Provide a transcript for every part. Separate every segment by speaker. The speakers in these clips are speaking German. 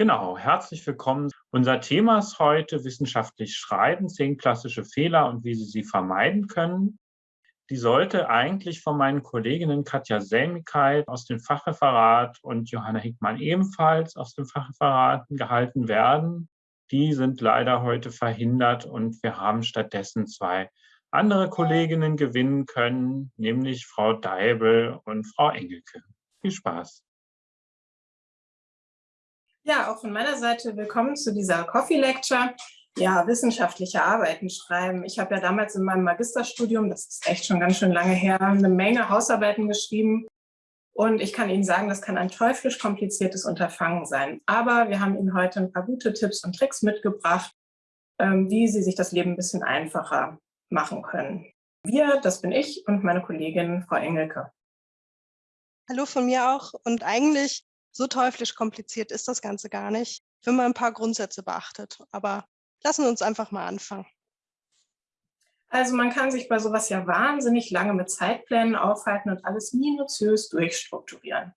Speaker 1: Genau, herzlich willkommen. Unser Thema ist heute wissenschaftlich schreiben, zehn klassische Fehler und wie Sie sie vermeiden können. Die sollte eigentlich von meinen Kolleginnen Katja Selmigkeit aus dem Fachreferat und Johanna Hickmann ebenfalls aus dem Fachreferat gehalten werden. Die sind leider heute verhindert und wir haben stattdessen zwei andere Kolleginnen gewinnen können, nämlich Frau Deibel und Frau Engelke. Viel Spaß!
Speaker 2: Ja, auch von meiner Seite willkommen zu dieser Coffee Lecture. Ja, wissenschaftliche Arbeiten schreiben. Ich habe ja damals in meinem Magisterstudium, das ist echt schon ganz schön lange her, eine Menge Hausarbeiten geschrieben. Und ich kann Ihnen sagen, das kann ein teuflisch kompliziertes Unterfangen sein. Aber wir haben Ihnen heute ein paar gute Tipps und Tricks mitgebracht, ähm, wie Sie sich das Leben ein bisschen einfacher machen können. Wir, das bin ich und meine Kollegin Frau Engelke.
Speaker 3: Hallo von mir auch. Und eigentlich so teuflisch kompliziert ist das Ganze gar nicht, wenn man ein paar Grundsätze beachtet. Aber lassen wir uns einfach mal anfangen.
Speaker 2: Also man kann sich bei sowas ja wahnsinnig lange mit Zeitplänen aufhalten und alles minutiös durchstrukturieren.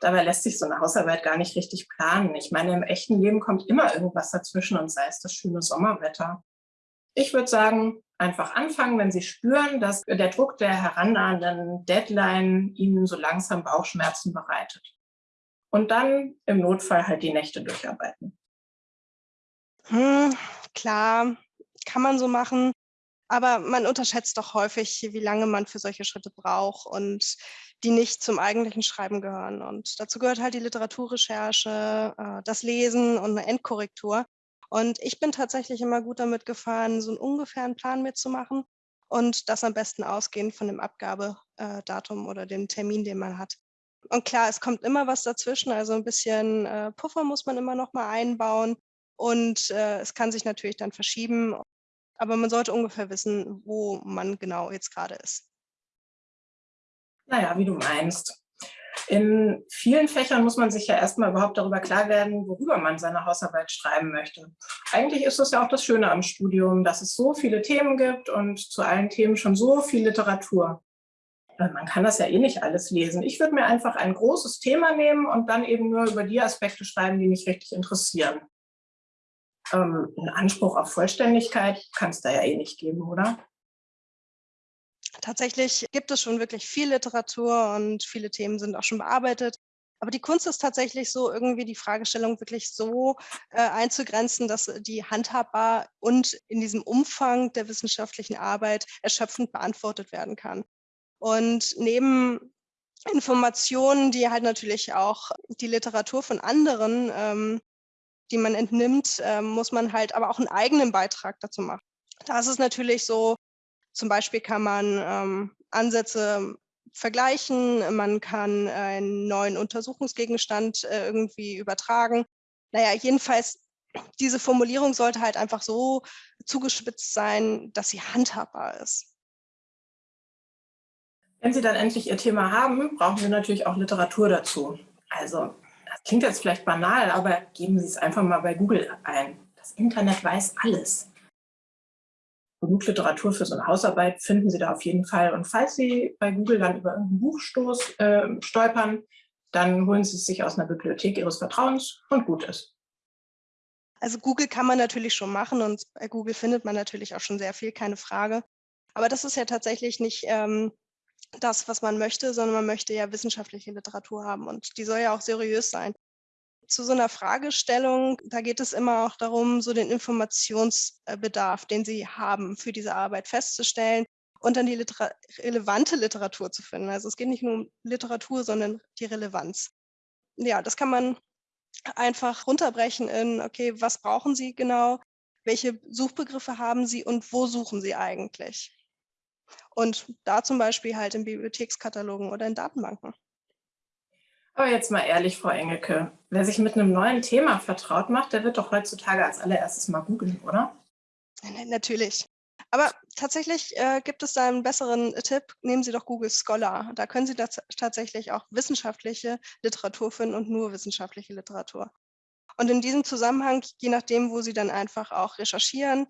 Speaker 2: Dabei lässt sich so eine Hausarbeit gar nicht richtig planen. Ich meine, im echten Leben kommt immer irgendwas dazwischen und sei es das schöne Sommerwetter. Ich würde sagen, einfach anfangen, wenn Sie spüren, dass der Druck der herannahenden Deadline Ihnen so langsam Bauchschmerzen bereitet und dann im Notfall halt die Nächte durcharbeiten.
Speaker 3: Hm, klar, kann man so machen. Aber man unterschätzt doch häufig, wie lange man für solche Schritte braucht und die nicht zum eigentlichen Schreiben gehören. Und dazu gehört halt die Literaturrecherche, äh, das Lesen und eine Endkorrektur. Und ich bin tatsächlich immer gut damit gefahren, so einen ungefähren Plan mitzumachen und das am besten ausgehend von dem Abgabedatum oder dem Termin, den man hat. Und klar, es kommt immer was dazwischen, also ein bisschen äh, Puffer muss man immer noch mal einbauen und äh, es kann sich natürlich dann verschieben, aber man sollte ungefähr wissen, wo man genau jetzt gerade ist.
Speaker 2: Naja, wie du meinst. In vielen Fächern muss man sich ja erstmal überhaupt darüber klar werden, worüber man seine Hausarbeit schreiben möchte. Eigentlich ist das ja auch das Schöne am Studium, dass es so viele Themen gibt und zu allen Themen schon so viel Literatur. Äh, man kann das ja eh nicht alles lesen. Ich würde mir einfach ein großes Thema nehmen und dann eben nur über die Aspekte schreiben, die mich richtig interessieren. Ähm, einen Anspruch auf Vollständigkeit kann es da ja eh nicht geben, oder?
Speaker 3: Tatsächlich gibt es schon wirklich viel Literatur und viele Themen sind auch schon bearbeitet. Aber die Kunst ist tatsächlich so, irgendwie die Fragestellung wirklich so äh, einzugrenzen, dass die handhabbar und in diesem Umfang der wissenschaftlichen Arbeit erschöpfend beantwortet werden kann. Und neben Informationen, die halt natürlich auch die Literatur von anderen, ähm, die man entnimmt, ähm, muss man halt aber auch einen eigenen Beitrag dazu machen. Da ist es natürlich so, zum Beispiel kann man ähm, Ansätze vergleichen, man kann einen neuen Untersuchungsgegenstand äh, irgendwie übertragen. Naja, jedenfalls, diese Formulierung sollte halt einfach so zugespitzt sein, dass sie handhabbar ist.
Speaker 2: Wenn Sie dann endlich Ihr Thema haben, brauchen Sie natürlich auch Literatur dazu. Also, das klingt jetzt vielleicht banal, aber geben Sie es einfach mal bei Google ein. Das Internet weiß alles. Genug Literatur für so eine Hausarbeit finden Sie da auf jeden Fall. Und falls Sie bei Google dann über irgendeinen Buchstoß äh, stolpern, dann holen Sie es sich aus einer Bibliothek Ihres Vertrauens und gut ist.
Speaker 3: Also Google kann man natürlich schon machen und bei Google findet man natürlich auch schon sehr viel, keine Frage. Aber das ist ja tatsächlich nicht ähm, das, was man möchte, sondern man möchte ja wissenschaftliche Literatur haben und die soll ja auch seriös sein. Zu so einer Fragestellung, da geht es immer auch darum, so den Informationsbedarf, den Sie haben, für diese Arbeit festzustellen und dann die Litera relevante Literatur zu finden. Also es geht nicht nur um Literatur, sondern die Relevanz. Ja, das kann man einfach runterbrechen in, okay, was brauchen Sie genau? Welche Suchbegriffe haben Sie und wo suchen Sie eigentlich? Und da zum Beispiel halt in Bibliothekskatalogen oder in Datenbanken.
Speaker 2: Aber jetzt mal ehrlich, Frau Engelke, wer sich mit einem neuen Thema vertraut macht, der wird doch heutzutage als allererstes mal googeln, oder?
Speaker 3: Natürlich. Aber tatsächlich äh, gibt es da einen besseren Tipp. Nehmen Sie doch Google Scholar. Da können Sie tatsächlich auch wissenschaftliche Literatur finden und nur wissenschaftliche Literatur. Und in diesem Zusammenhang, je nachdem, wo Sie dann einfach auch recherchieren,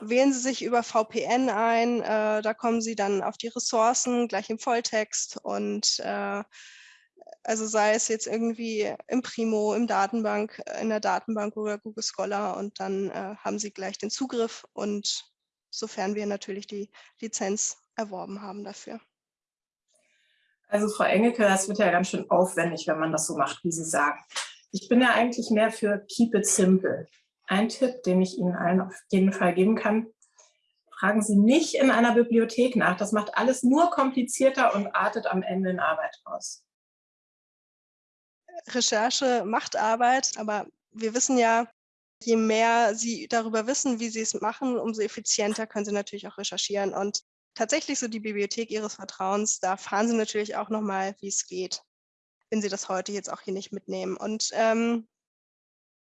Speaker 3: wählen Sie sich über VPN ein. Äh, da kommen Sie dann auf die Ressourcen gleich im Volltext und äh, Also sei es jetzt irgendwie im Primo, im Datenbank, in der Datenbank oder Google Scholar und dann äh, haben Sie gleich den Zugriff und sofern wir natürlich die Lizenz erworben haben dafür.
Speaker 2: Also Frau Engelke, das wird ja ganz schön aufwendig, wenn man das so macht, wie Sie sagen. Ich bin ja eigentlich mehr für Keep it simple. Ein Tipp, den ich Ihnen allen auf jeden Fall geben kann, fragen Sie nicht in einer Bibliothek nach. Das macht alles nur komplizierter und artet am Ende in Arbeit aus.
Speaker 3: Recherche macht Arbeit, aber wir wissen ja, je mehr Sie darüber wissen, wie Sie es machen, umso effizienter können Sie natürlich auch recherchieren. Und tatsächlich so die Bibliothek Ihres Vertrauens, da fahren Sie natürlich auch nochmal, wie es geht, wenn Sie das heute jetzt auch hier nicht mitnehmen. Und ähm,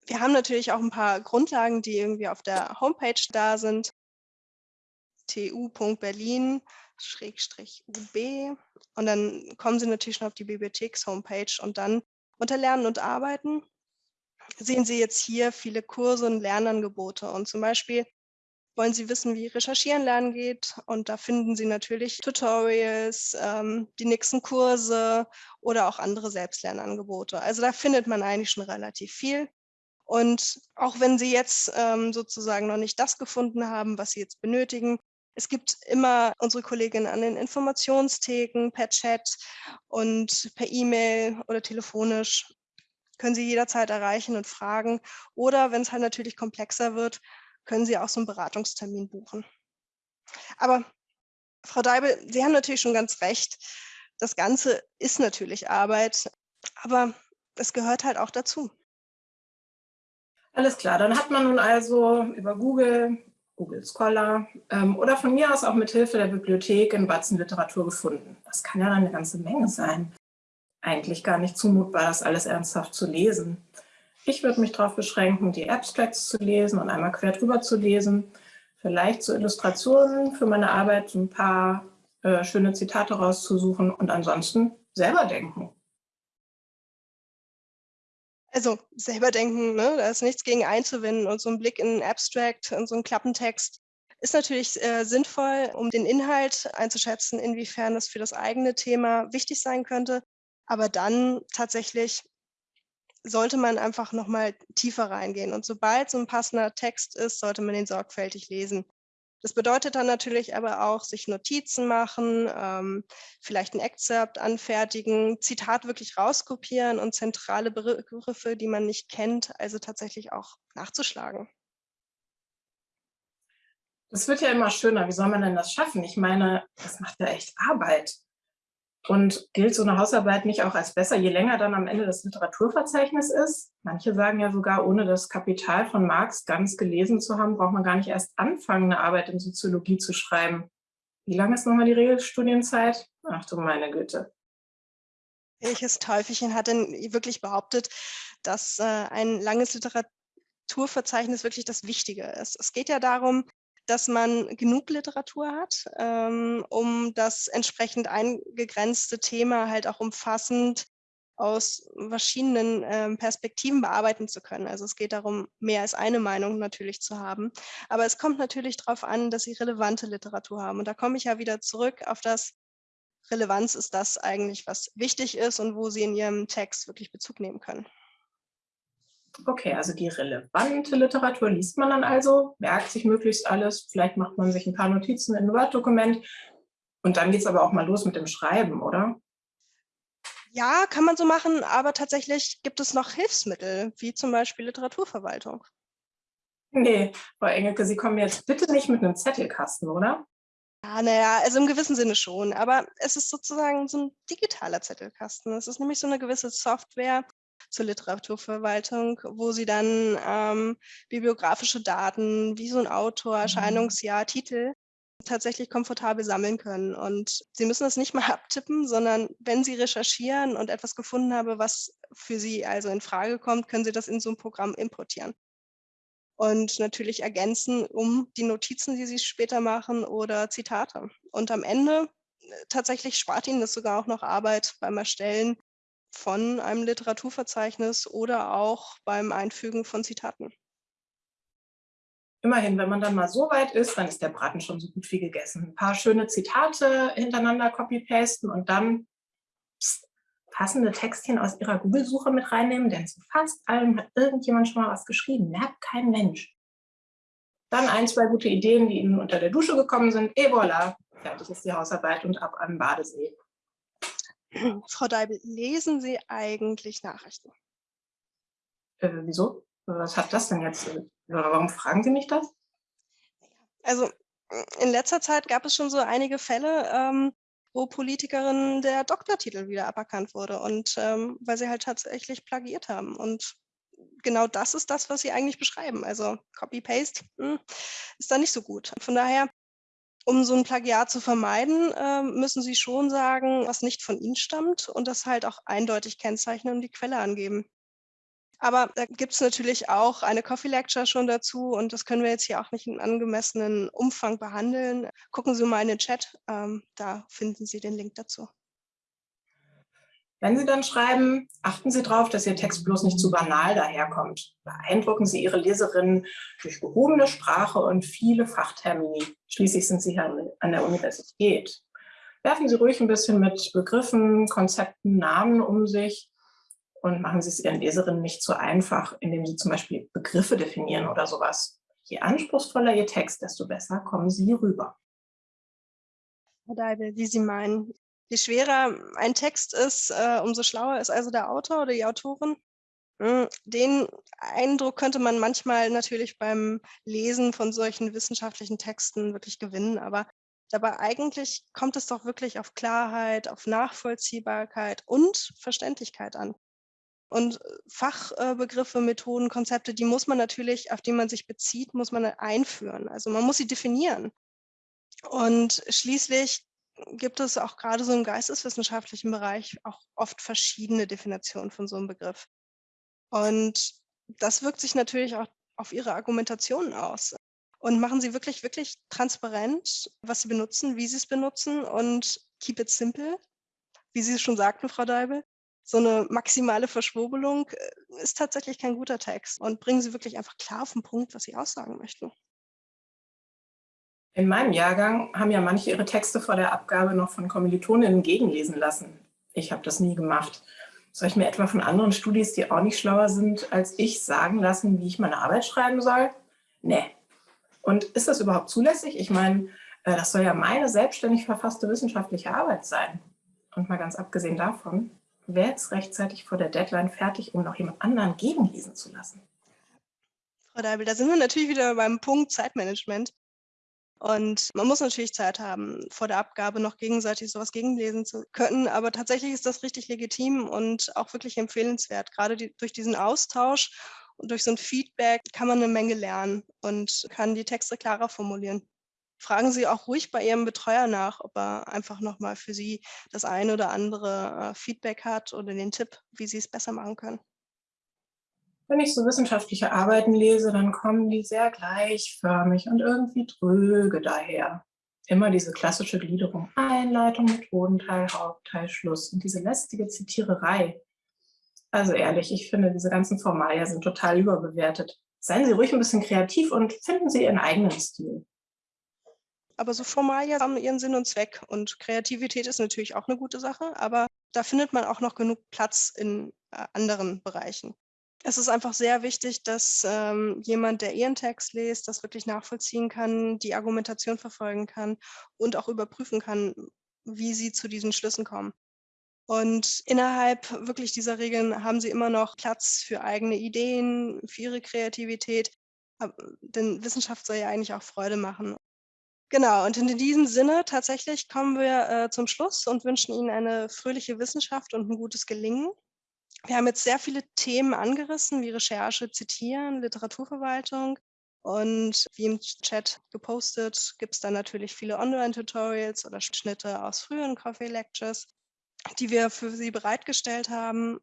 Speaker 3: wir haben natürlich auch ein paar Grundlagen, die irgendwie auf der Homepage da sind. tu.berlin-ub und dann kommen Sie natürlich schon auf die Bibliotheks-Homepage und dann unter Lernen und Arbeiten sehen Sie jetzt hier viele Kurse und Lernangebote und zum Beispiel wollen Sie wissen, wie Recherchieren lernen geht und da finden Sie natürlich Tutorials, ähm, die nächsten Kurse oder auch andere Selbstlernangebote. Also da findet man eigentlich schon relativ viel. Und auch wenn Sie jetzt ähm, sozusagen noch nicht das gefunden haben, was Sie jetzt benötigen, es gibt immer unsere Kolleginnen an den Informationstheken per Chat und per E-Mail oder telefonisch können Sie jederzeit erreichen und fragen. Oder wenn es halt natürlich komplexer wird, können Sie auch so einen Beratungstermin buchen. Aber Frau Deibel, Sie haben natürlich schon ganz recht. Das Ganze ist natürlich Arbeit, aber es gehört halt auch dazu.
Speaker 2: Alles klar, dann hat man nun also über Google, Google Scholar ähm, oder von mir aus auch mit Hilfe der Bibliothek in Batzen Literatur gefunden. Das kann ja dann eine ganze Menge sein. Eigentlich gar nicht zumutbar, das alles ernsthaft zu lesen. Ich würde mich darauf beschränken, die Abstracts zu lesen und einmal quer drüber zu lesen. Vielleicht zu Illustrationen für meine Arbeit ein paar äh, schöne Zitate rauszusuchen und ansonsten selber denken.
Speaker 3: Also selber denken, ne? da ist nichts gegen einzuwenden und so ein Blick in einen Abstract und so einen Klappentext ist natürlich äh, sinnvoll, um den Inhalt einzuschätzen, inwiefern es für das eigene Thema wichtig sein könnte. Aber dann tatsächlich sollte man einfach nochmal tiefer reingehen. Und sobald so ein passender Text ist, sollte man den sorgfältig lesen. Das bedeutet dann natürlich aber auch, sich Notizen machen, ähm, vielleicht ein Excerpt anfertigen, Zitat wirklich rauskopieren und zentrale Begriffe, die man nicht kennt, also tatsächlich auch nachzuschlagen.
Speaker 2: Das wird ja immer schöner. Wie soll man denn das schaffen? Ich meine, das macht ja echt Arbeit. Und gilt so eine Hausarbeit nicht auch als besser, je länger dann am Ende das Literaturverzeichnis ist? Manche sagen ja sogar, ohne das Kapital von Marx ganz gelesen zu haben, braucht man gar nicht erst anfangen, eine Arbeit in Soziologie zu schreiben. Wie lange ist nochmal die Regelstudienzeit? Ach du meine Güte.
Speaker 3: Welches Teufelchen hat denn wirklich behauptet, dass äh, ein langes Literaturverzeichnis wirklich das Wichtige ist? Es geht ja darum, dass man genug Literatur hat, ähm, um das entsprechend eingegrenzte Thema halt auch umfassend aus verschiedenen ähm, Perspektiven bearbeiten zu können. Also es geht darum, mehr als eine Meinung natürlich zu haben. Aber es kommt natürlich darauf an, dass Sie relevante Literatur haben. Und da komme ich ja wieder zurück auf das, Relevanz ist das eigentlich, was wichtig ist und wo Sie in Ihrem Text wirklich Bezug nehmen können.
Speaker 2: Okay, also die relevante Literatur liest man dann also, merkt sich möglichst alles, vielleicht macht man sich ein paar Notizen in ein Word-Dokument und dann geht es aber auch mal los mit dem Schreiben, oder?
Speaker 3: Ja, kann man so machen, aber tatsächlich gibt es noch Hilfsmittel, wie zum Beispiel Literaturverwaltung.
Speaker 2: Nee, Frau Engelke, Sie kommen jetzt bitte nicht mit einem Zettelkasten, oder?
Speaker 3: Ja, naja, also im gewissen Sinne schon, aber es ist sozusagen so ein digitaler Zettelkasten. Es ist nämlich so eine gewisse Software, zur Literaturverwaltung, wo sie dann ähm, bibliografische Daten wie so ein Autor, mhm. Erscheinungsjahr, Titel tatsächlich komfortabel sammeln können. Und Sie müssen das nicht mal abtippen, sondern wenn Sie recherchieren und etwas gefunden haben, was für Sie also in Frage kommt, können Sie das in so ein Programm importieren. Und natürlich ergänzen um die Notizen, die Sie später machen oder Zitate. Und am Ende äh, tatsächlich spart Ihnen das sogar auch noch Arbeit beim Erstellen von einem Literaturverzeichnis oder auch beim Einfügen von Zitaten.
Speaker 2: Immerhin, wenn man dann mal so weit ist, dann ist der Braten schon so gut wie gegessen. Ein paar schöne Zitate hintereinander copy-pasten und dann pst, passende Textchen aus ihrer Google-Suche mit reinnehmen, denn zu fast allem hat irgendjemand schon mal was geschrieben, merkt kein Mensch. Dann ein, zwei gute Ideen, die Ihnen unter der Dusche gekommen sind. Et voilà, fertig ist die Hausarbeit und ab an Badesee.
Speaker 3: Frau Deibel, lesen Sie eigentlich Nachrichten?
Speaker 2: Äh, wieso? Was hat das denn jetzt? Warum fragen Sie mich das?
Speaker 3: Also in letzter Zeit gab es schon so einige Fälle, ähm, wo Politikerinnen der Doktortitel wieder aberkannt wurde und ähm, weil sie halt tatsächlich plagiiert haben. Und genau das ist das, was sie eigentlich beschreiben. Also Copy-Paste hm, ist da nicht so gut. Von daher, um so ein Plagiat zu vermeiden, äh, müssen sie schon sagen, was nicht von ihnen stammt und das halt auch eindeutig kennzeichnen und die Quelle angeben. Aber da gibt es natürlich auch eine Coffee Lecture schon dazu und das können wir jetzt hier auch nicht in angemessenen Umfang behandeln. Gucken Sie mal in den Chat, ähm, da finden Sie den Link dazu.
Speaker 2: Wenn Sie dann schreiben, achten Sie darauf, dass Ihr Text bloß nicht zu banal daherkommt. Beeindrucken Sie Ihre Leserinnen durch gehobene Sprache und viele Fachtermini. Schließlich sind Sie ja an der Universität. Werfen Sie ruhig ein bisschen mit Begriffen, Konzepten, Namen um sich und machen Sie es Ihren Leserinnen nicht zu einfach, indem Sie zum Beispiel Begriffe definieren oder sowas. Je anspruchsvoller Ihr Text, desto besser kommen Sie rüber.
Speaker 3: Herr Deibel, wie Sie meinen. Je schwerer ein Text ist, äh, umso schlauer ist also der Autor oder die Autorin. Hm, den Eindruck könnte man manchmal natürlich beim Lesen von solchen wissenschaftlichen Texten wirklich gewinnen, aber dabei eigentlich kommt es doch wirklich auf Klarheit, auf Nachvollziehbarkeit und Verständlichkeit an. Und äh, Fachbegriffe, Methoden, Konzepte, die muss man natürlich, auf die man sich bezieht, muss man einführen. Also man muss sie definieren. Und schließlich gibt es auch gerade so im geisteswissenschaftlichen Bereich auch oft verschiedene Definitionen von so einem Begriff. Und das wirkt sich natürlich auch auf ihre Argumentation aus. Und machen sie wirklich, wirklich transparent, was sie benutzen, wie sie es benutzen und keep it simple, wie Sie es schon sagten, Frau Deibel so eine maximale Verschwurbelung äh, ist tatsächlich kein guter Text und bringen Sie wirklich einfach klar auf den Punkt, was Sie aussagen möchten.
Speaker 2: In meinem Jahrgang haben ja manche ihre Texte vor der Abgabe noch von Kommilitoninnen gegenlesen lassen. Ich habe das nie gemacht. Soll ich mir etwa von anderen Studis, die auch nicht schlauer sind als ich, sagen lassen, wie ich meine Arbeit schreiben soll? Nee. Und ist das überhaupt zulässig? Ich meine, äh, das soll ja meine selbstständig verfasste wissenschaftliche Arbeit sein. Und mal ganz abgesehen davon, wer ist rechtzeitig vor der Deadline fertig, um noch jemand anderen gegenlesen zu lassen?
Speaker 3: Frau Deibel, da sind wir natürlich wieder beim Punkt Zeitmanagement. Und man muss natürlich Zeit haben, vor der Abgabe noch gegenseitig sowas gegenlesen zu können. Aber tatsächlich ist das richtig legitim und auch wirklich empfehlenswert. Gerade die, durch diesen Austausch und durch so ein Feedback kann man eine Menge lernen und kann die Texte klarer formulieren fragen Sie auch ruhig bei Ihrem Betreuer nach, ob er einfach nochmal für Sie das eine oder andere äh, Feedback hat oder den Tipp, wie Sie es besser machen können.
Speaker 2: Wenn ich so wissenschaftliche Arbeiten lese, dann kommen die sehr gleichförmig und irgendwie dröge daher. Immer diese klassische Gliederung, Einleitung, Methodenteil, Hauptteil, Schluss und diese lästige Zitiererei. Also ehrlich, ich finde, diese ganzen Formalien sind total überbewertet. Seien Sie ruhig ein bisschen kreativ und finden Sie Ihren eigenen Stil.
Speaker 3: Aber so Formalien haben ihren Sinn und Zweck. Und Kreativität ist natürlich auch eine gute Sache, aber da findet man auch noch genug Platz in äh, anderen Bereichen. Es ist einfach sehr wichtig, dass ähm, jemand, der ihren Text liest, das wirklich nachvollziehen kann, die Argumentation verfolgen kann und auch überprüfen kann, wie sie zu diesen Schlüssen kommen. Und innerhalb wirklich dieser Regeln haben sie immer noch Platz für eigene Ideen, für ihre Kreativität. Denn Wissenschaft soll ja eigentlich auch Freude machen. Genau, und in diesem Sinne tatsächlich kommen wir äh, zum Schluss und wünschen Ihnen eine fröhliche Wissenschaft und ein gutes Gelingen. Wir haben jetzt sehr viele Themen angerissen, wie Recherche, Zitieren, Literaturverwaltung. Und wie im Chat gepostet, gibt es dann natürlich viele Online-Tutorials oder Schnitte aus früheren Coffee Lectures, die wir für Sie bereitgestellt haben.